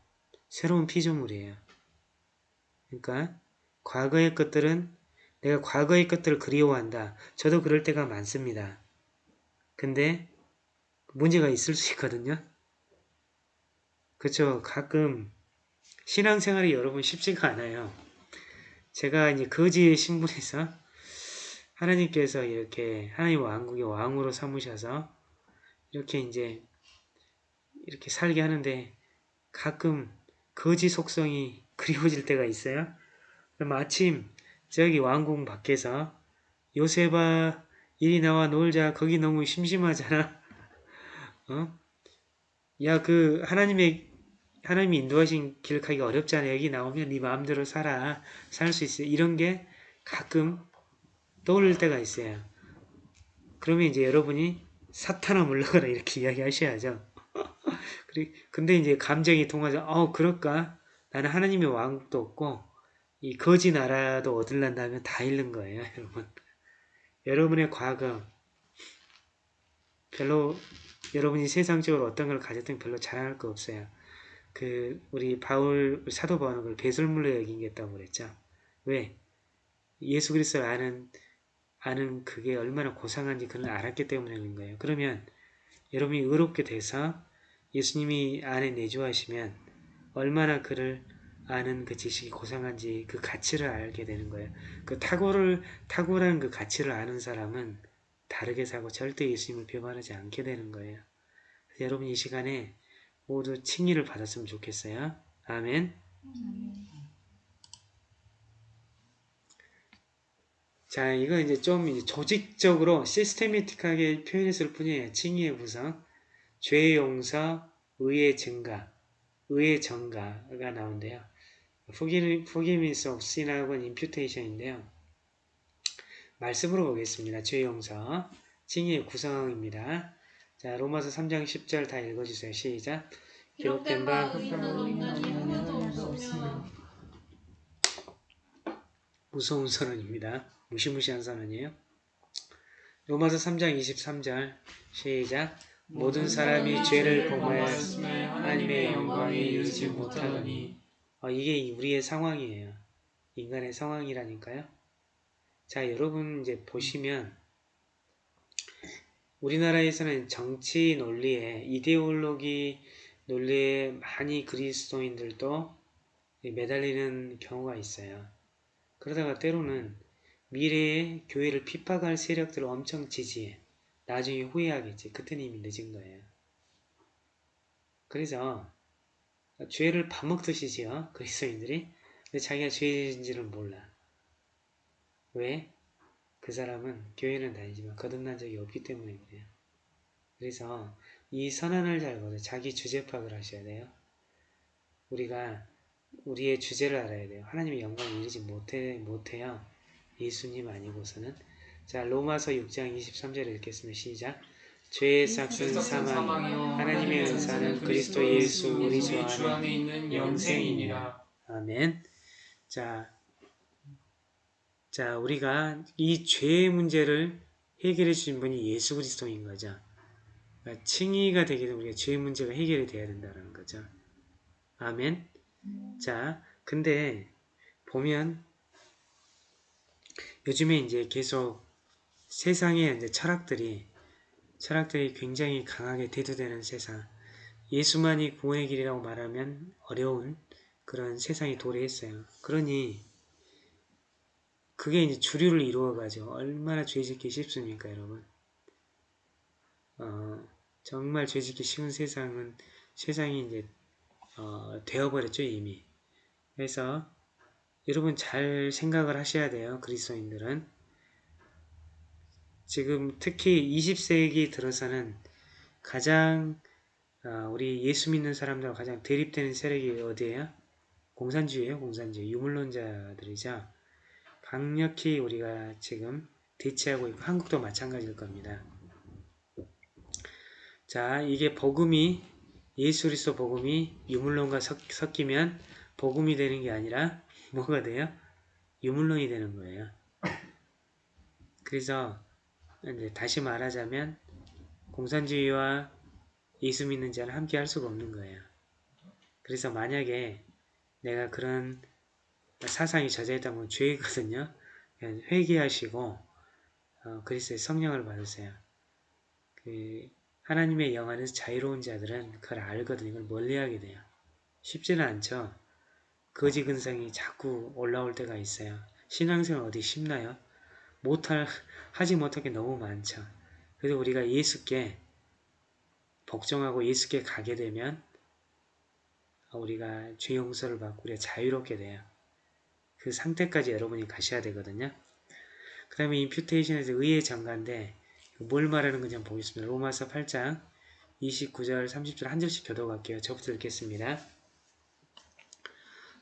새로운 피조물이에요. 그러니까 과거의 것들은 내가 과거의 것들을 그리워한다. 저도 그럴 때가 많습니다. 근데 문제가 있을 수 있거든요. 그렇죠. 가끔 신앙생활이 여러분 쉽지가 않아요. 제가 이제 거지의 신분에서 하나님께서 이렇게 하나님 왕국의 왕으로 삼으셔서 이렇게 이제 이렇게 살게 하는데 가끔 거지 속성이 그리워질 때가 있어요. 그럼 아침 저기 왕궁 밖에서 요셉아 이리 나와 놀자 거기 너무 심심하잖아. 어? 야 그 하나님의 하나님이 인도하신 길 가기가 어렵잖아. 여기 나오면 네 마음대로 살아. 살 수 있어. 이런 게 가끔 떠올릴 때가 있어요. 그러면 이제 여러분이 사탄아 물러가라 이렇게 이야기하셔야죠. 근데 이제 감정이 통하죠. 어 그럴까? 나는 하나님의 왕국도 없고 이 거지 나라도 얻을란다면 다 잃는 거예요, 여러분. 여러분의 과거 별로 여러분이 세상적으로 어떤 걸 가졌든 별로 자랑할 거 없어요. 그 우리 바울 사도 바울은 그걸 배설물로 여긴겠다고 그랬죠. 왜? 예수 그리스도를 아는 아는 그게 얼마나 고상한지 그걸 알았기 때문에 그런 거예요. 그러면 여러분이 의롭게 돼서 예수님이 안에 내주하시면 얼마나 그를 아는 그 지식이 고상한지 그 가치를 알게 되는 거예요. 그 탁월을 탁월한 그 가치를 아는 사람은 다르게 사고 절대 예수님을 배반하지 않게 되는 거예요. 여러분 이 시간에 모두 칭의를 받았으면 좋겠어요. 아멘. 자, 이거 이제 좀 이제 조직적으로 시스테미틱하게 표현했을 뿐이에요. 칭의의 구성, 죄의 용서, 의의 증가, 의의 정가가 나온대요. forgiveness of sin하고 imputation인데요. 말씀으로 보겠습니다. 죄의 용서, 칭의의 구성입니다. 자, 로마서 3장 10절 다 읽어주세요. 시작. 기록된 바 무서운 선언입니다. 무시무시한 선언이에요. 로마서 3장 23절 시작 모든 사람이 죄를 범하였으며 하나님의 영광에 이르지 못하더니 어, 이게 우리의 상황이에요. 인간의 상황이라니까요. 자, 여러분 이제 보시면 우리나라에서는 정치 논리에 이데올로기 논리에 많이 그리스도인들도 매달리는 경우가 있어요. 그러다가 때로는 미래에 교회를 핍박할 세력들을 엄청 지지해. 나중에 후회하겠지. 그때는 이미 늦은 거예요. 그래서 죄를 밥 먹듯이 지어 그리스도인들이 근데 자기가 죄인지를 몰라. 왜? 그 사람은 교회는 다니지만 거듭난 적이 없기 때문에 그래요. 그래서 이 선언을 잘 보세요. 자기 주제 파악을 하셔야 돼요. 우리가 우리의 주제를 알아야 돼요. 하나님의 영광을 이루지 못해, 못해요. 예수님 아니고서는. 자, 로마서 6장 23절 읽겠습니다. 시작. 죄의 삭은 사망이요 하나님의 은사는 그리스도 예수 우리 주 안에 있는 영생이니라. 아멘. 자, 자 우리가 이 죄의 문제를 해결해 주신 분이 예수 그리스도인 거죠. 그러니까 칭의가 되기 위해 우리가 죄의 문제가 해결이 돼야 된다는 거죠. 아멘. 자, 근데 보면 요즘에 이제 계속 세상에 이제 철학들이 철학들이 굉장히 강하게 대두되는 세상. 예수만이 구원의 길이라고 말하면 어려운 그런 세상이 도래했어요. 그러니 그게 이제 주류를 이루어가지고 얼마나 죄짓기 쉽습니까, 여러분? 어, 정말 죄짓기 쉬운 세상은 세상이 이제 어, 되어버렸죠 이미. 그래서 여러분 잘 생각을 하셔야 돼요. 그리스도인들은 지금 특히 20세기 들어서는 가장 어, 우리 예수 믿는 사람들과 가장 대립되는 세력이 어디예요? 공산주의예요. 공산주의. 유물론자들이죠. 강력히 우리가 지금 대치하고 있고 한국도 마찬가지일 겁니다. 자, 이게 복음이 예수 그리스도 복음이 유물론과 섞, 섞이면 복음이 되는 게 아니라 뭐가 돼요? 유물론이 되는 거예요. 그래서 이제 다시 말하자면 공산주의와 예수 믿는 자는 함께 할 수가 없는 거예요. 그래서 만약에 내가 그런 사상이 젖어있다면 죄이거든요. 회개하시고 어, 그리스도의 성령을 받으세요. 그 하나님의 영 안에서 자유로운 자들은 그걸 알거든요. 이걸 멀리하게 돼요. 쉽지는 않죠. 거지 근성이 자꾸 올라올 때가 있어요. 신앙생활 어디 쉽나요? 못할 하지 못할 게 너무 많죠. 그래서 우리가 예수께 복종하고 예수께 가게 되면 우리가 죄 용서를 받고 우리가 자유롭게 돼요. 그 상태까지 여러분이 가셔야 되거든요. 그 다음에 임퓨테이션에서 의의 정가인데 뭘 말하는 건지 한번 보겠습니다. 로마서 8장 29절 30절 한 절씩 교도갈게요. 저부터 읽겠습니다.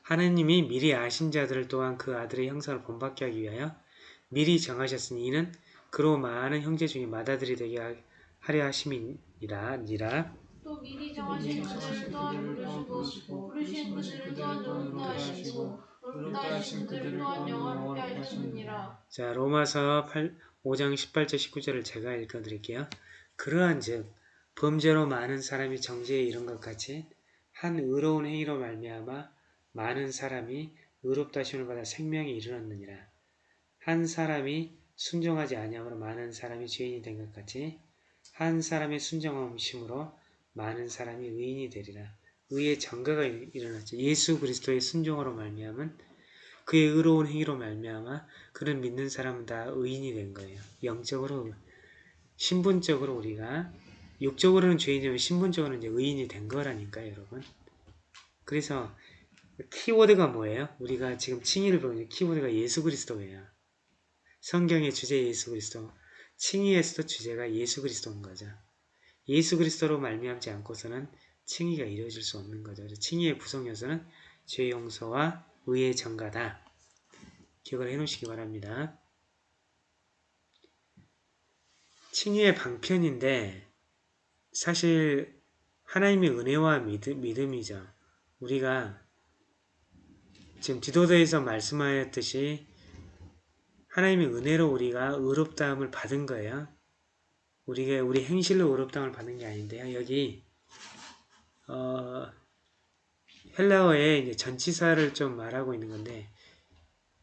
하느님이 미리 아신 자들을 또한 그 아들의 형상을 본받게 하기 위하여 미리 정하셨으니 이는 그로 많은 형제 중에 맏아들이 되게 하려 하심이니라 니라 또 미리 정하신 그들을 또한 부르시고 부르신 그들을 또한 노릇다 하시고 노릇다 하신 그들을 또한 영원하게 하셨느니라. 자 로마서 8, 5장 18절 19절을 제가 읽어드릴게요. 그러한 즉 범죄로 많은 사람이 정죄에 이른 것 같이 한 의로운 행위로 말미암아 많은 사람이 의롭다 하심을 받아 생명에 이르렀느니라. 한 사람이 순종하지 아니함으로 많은 사람이 죄인이 된 것 같이 한 사람의 순종함심으로 많은 사람이 의인이 되리라. 의의 정가가 일어났죠. 예수 그리스도의 순종으로 말미암은 그의 의로운 행위로 말미암아 그를 믿는 사람은 다 의인이 된 거예요. 영적으로 신분적으로 우리가 육적으로는 죄인이지만 신분적으로는 이제 의인이 된 거라니까요, 여러분. 그래서 키워드가 뭐예요? 우리가 지금 칭의를 배우는 키워드가 예수 그리스도예요. 성경의 주제 예수 그리스도. 칭의에서도 주제가 예수 그리스도인 거죠. 예수 그리스도로 말미암지 않고서는 칭의가 이루어질 수 없는 거죠. 그래서 칭의의 구성 요소는 죄 용서와 의의 정가다. 기억을 해놓으시기 바랍니다. 칭의의 방편인데 사실 하나님의 은혜와 믿음, 믿음이죠. 우리가 지금 디도서에서 말씀하였듯이 하나님의 은혜로 우리가 의롭다함을 받은 거예요. 우리가 우리 행실로 의롭다함을 받는 게 아닌데요. 여기 어, 헬라어의 이제 전치사를 좀 말하고 있는 건데,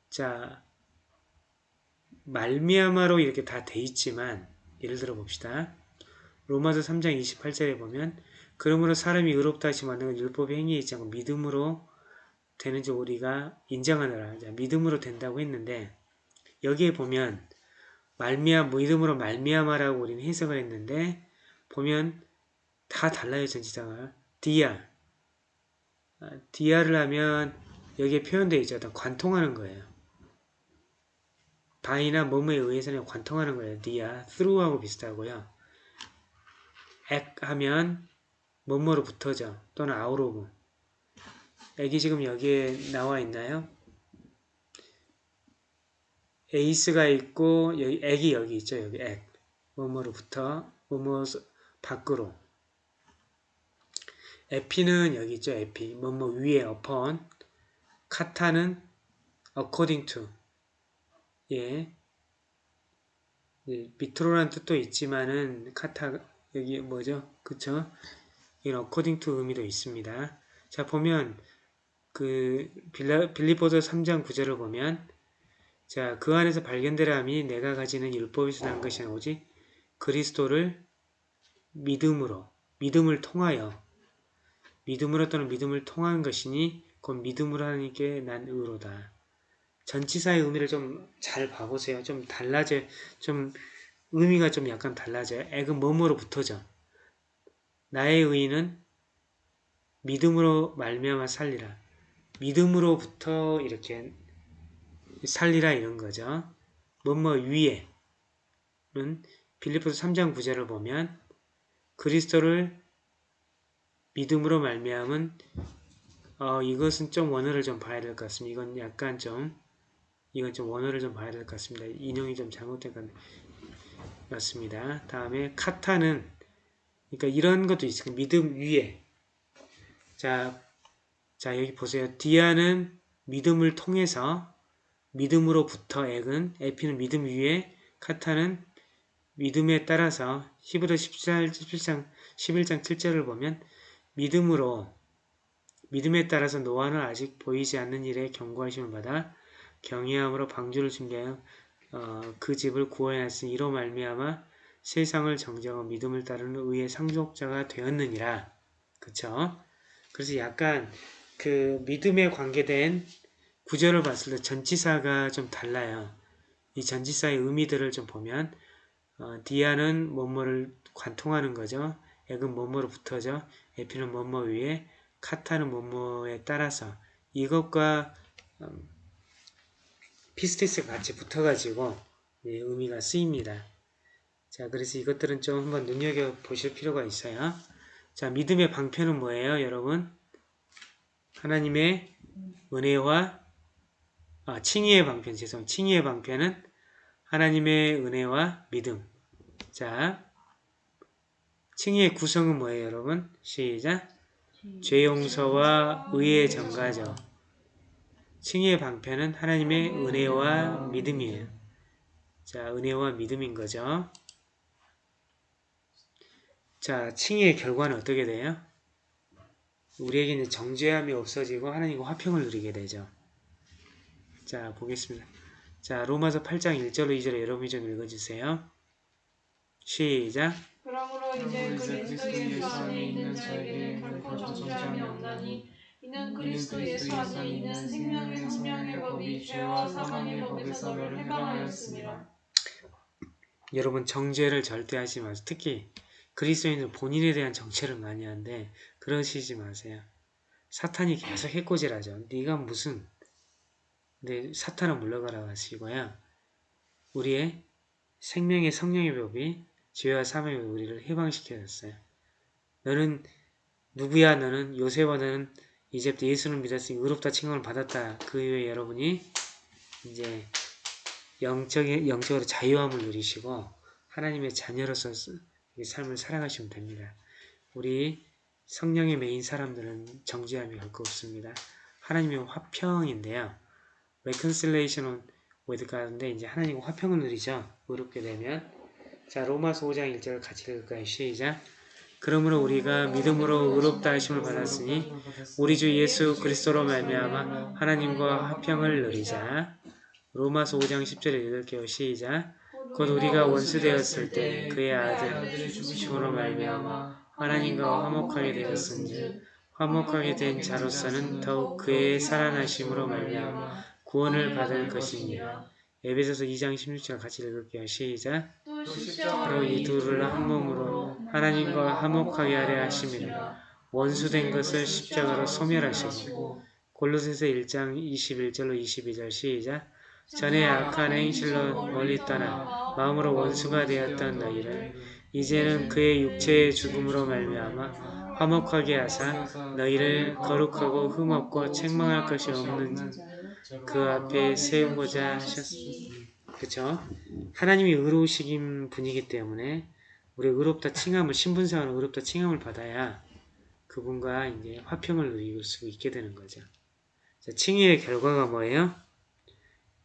자, 말미암아로 이렇게 다 돼 있지만, 예를 들어 봅시다. 로마서 3장 28절에 보면, 그러므로 사람이 의롭다 하시 건 율법의 행위에 있지 않고 믿음으로 되는지 우리가 인정하느라. 자, 믿음으로 된다고 했는데, 여기에 보면, 말미암, 믿음으로 말미암아라고 우리는 해석을 했는데, 보면 다 달라요, 전치사가. 디아. 아, 디아를 하면 여기에 표현되어 있죠. 어떤 관통하는 거예요. 바이나 뭐뭐에 의해서는 관통하는 거예요. 디아, through하고 비슷하고요. 액 하면 뭐뭐로 붙어져. 또는 of. 액이 지금 여기에 나와 있나요? 에이스가 있고 여기 액이 여기 있죠. 여기 액. 붙어. 뭐뭐 밖으로. 에피는 여기 있죠. 에피. 뭐뭐 위에 upon. 카타는 according to. 예. 예, 밑으로라는 뜻도 있지만은 카타 여기 뭐죠? 그쵸? 이건 according to 의미도 있습니다. 자 보면 그 빌리포서 3장 9절을 보면 자 그 안에서 발견되라 함이 내가 가지는 율법에서 난 것이 오직 그리스도를 믿음으로 믿음을 통하여 믿음으로 또는 믿음을 통한 것이니 곧 믿음으로 하나님께 난 의로다. 전치사의 의미를 좀 잘 봐보세요. 좀 달라져, 좀 의미가 좀 약간 달라져요. 액은 뭐뭐로 붙어져. 나의 의는 믿음으로 말미암아 살리라. 믿음으로부터 이렇게 살리라 이런 거죠. 뭐뭐 위에는 빌리포스 3장 9절을 보면 그리스도를 믿음으로 말미암은 어, 이것은 좀 원어를 좀 봐야 될 것 같습니다. 이건 약간 좀 이건 좀 원어를 좀 봐야 될 것 같습니다. 인용이 좀 잘못된 것 같습니다. 다음에 카타는 그러니까 이런 것도 있어요. 믿음 위에 자, 자 여기 보세요. 디아는 믿음을 통해서 믿음으로부터 액은 에피는 믿음 위에 카타는 믿음에 따라서 히브리 14, 17장 11장 7절을 보면 믿음으로 믿음에 따라서 노아는 아직 보이지 않는 일에 경고하심을 받아 경외함으로 방주를 준비하여 어, 그 집을 구원하였으니 이로 말미암아 세상을 정정하고 믿음을 따르는 의의 상속자가 되었느니라. 그쵸? 그래서 약간 그 믿음에 관계된 구절을 봤을 때 전치사가 좀 달라요. 이 전치사의 의미들을 좀 보면 어, 디아는 뭐뭐를 관통하는 거죠. 액은 뭐뭐로 붙어져 에피는 뭐뭐 위에 카타는 뭐뭐에 따라서 이것과 음, 피스티스가 같이 붙어가지고 예, 의미가 쓰입니다. 자, 그래서 이것들은 좀 한번 눈여겨보실 필요가 있어요. 자, 믿음의 방편은 뭐예요, 여러분? 하나님의 은혜와 아, 칭의의 방편, 죄송, 칭의의 방편은 하나님의 은혜와 믿음. 자, 칭의의 구성은 뭐예요, 여러분? 시작. 죄 용서와 의의 전가죠. 칭의의 방편은 하나님의 은혜와 믿음이에요. 자, 은혜와 믿음인 거죠. 자, 칭의의 결과는 어떻게 돼요? 우리에게는 정죄함이 없어지고 하나님과 화평을 누리게 되죠. 자, 보겠습니다. 자, 로마서 8장 1절로 2절에 여러분이 좀 읽어주세요. 시작. 그러므로 이제 그리스도 예수 안에 있는 자에게 결코 정죄함이 없나니 이는 그리스도 예수 안에 있는 생명의 성령의 법이 죄와 사망의 법에서 너를 해방하였습니다. 여러분 정죄를 절대 하지 마세요. 특히 그리스도인은 본인에 대한 정죄를 많이 하는데 그러시지 마세요. 사탄이 계속 해코지라죠. 네가 무슨 근데 사탄은 물러가라 하시고요. 우리의 생명의 성령의 법이 죄와 사망의 우리를 해방시켜줬어요. 너는 누구야 너는 요새와 너는 이제부터 예수를 믿었으니 의롭다 칭함을 받았다. 그 이후에 여러분이 이제 영적, 영적으로 자유함을 누리시고 하나님의 자녀로서 이 삶을 살아가시면 됩니다. 우리 성령의 메인 사람들은 정죄함이 결코 없습니다. 하나님의 화평인데요. reconciliation with God인데 이제 하나님과 화평을 누리죠. 의롭게 되면 자 로마서 5장 1절 같이 읽을까요? 시작 그러므로 우리가 믿음으로 의롭다 하심을 받았으니 우리 주 예수 그리스도로 말미암아 하나님과 화평을 누리자. 로마서 5장 10절에 읽을게요. 시작. 곧 우리가 원수 되었을 때 그의 아들 죽으심으로 말미암아 하나님과 화목하게 되었은즉 화목하게 된 자로서는 더욱 그의 살아나심으로 말미암아 구원을 받을 것이니라. 에베소서 2장 16절 같이 읽을게요. 시작. 또 십자가로 이 둘을 한 몸으로 하나님과 화목하게 하려 하심이라. 원수된 것을 십자가로 소멸하시고 골로새서 1장 21절로 22절 시작. 전에 악한 행실로 멀리 떠나 마음으로 원수가 되었던 너희를 이제는 그의 육체의 죽음으로 말미암아 화목하게 하사 너희를 거룩하고 흠없고 책망할 것이 없는 그 앞에 세우고자 하셨습니다. 그쵸? 하나님이 의로우시긴 분이기 때문에 우리 의롭다 칭함을 신분상으로 의롭다 칭함을 받아야 그분과 이제 화평을 누릴 수 있게 되는 거죠. 자, 칭의의 결과가 뭐예요?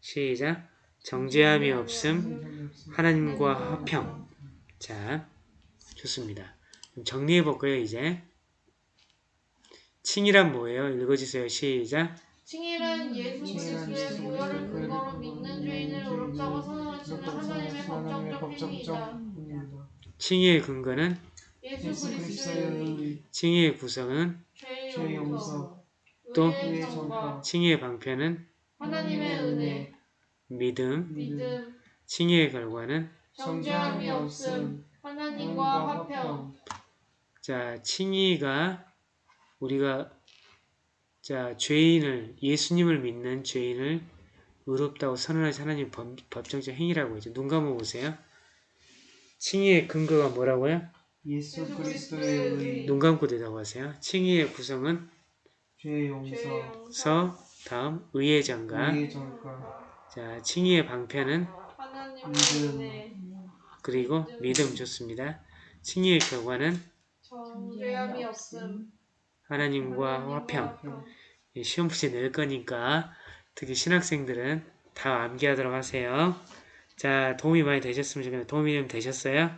시작. 정죄함이 없음, 하나님과 화평. 자, 좋습니다. 정리해 볼까요, 이제? 칭이란 뭐예요? 읽어주세요. 시작. 칭일은 예수 그리스도의 보혈을 근거로 죄인을 의롭다고 선언하시는 하나님의 법정적 행위이다. 칭의의 근거는? 예수 그리스도의 칭의의 구성은? 죄의 용서, 또? 칭의의 방편은 하나님의 은혜, 믿음, 믿음, 칭의의 결과는? 정죄함이 없음, 하나님과 화평, 자 칭의가 우리가 자 죄인을 예수님을 믿는 죄인을 의롭다고 선언하신 하나님 법, 법정적 행위라고 하죠. 눈 감아 보세요. 칭의의 근거가 뭐라고요? 예수 그리스도의 의, 눈 감고 대답하세요. 칭의의 구성은 죄의 죄의 용서, 서 다음 의의 전가, 자 칭의의 방편은 하나님의 믿음. 그리고 믿음 좋습니다. 칭의의 결과는 정죄함이 없음, 하나님과 화평 예, 시험 문제 낼 거니까 특히 신학생들은 다 암기하도록 하세요. 자 도움이 많이 되셨으면 좋겠는데 도움이 좀 되셨어요?